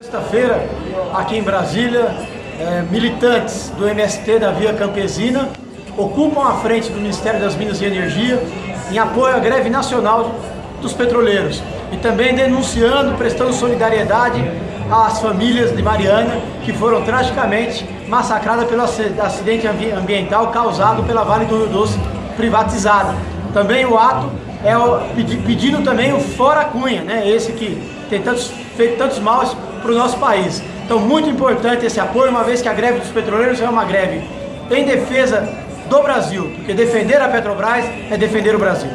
Sexta-feira, aqui em Brasília, é, militantes do MST da Via Campesina ocupam a frente do Ministério das Minas e Energia em apoio à greve nacional dos petroleiros e também denunciando, prestando solidariedade às famílias de Mariana que foram tragicamente massacradas pelo acidente ambiental causado pela Vale do Rio Doce privatizada. Também o ato é pedindo também o Fora Cunha, né? esse que tem tantos, feito tantos maus para o nosso país. Então muito importante esse apoio, uma vez que a greve dos petroleiros é uma greve em defesa do Brasil, porque defender a Petrobras é defender o Brasil.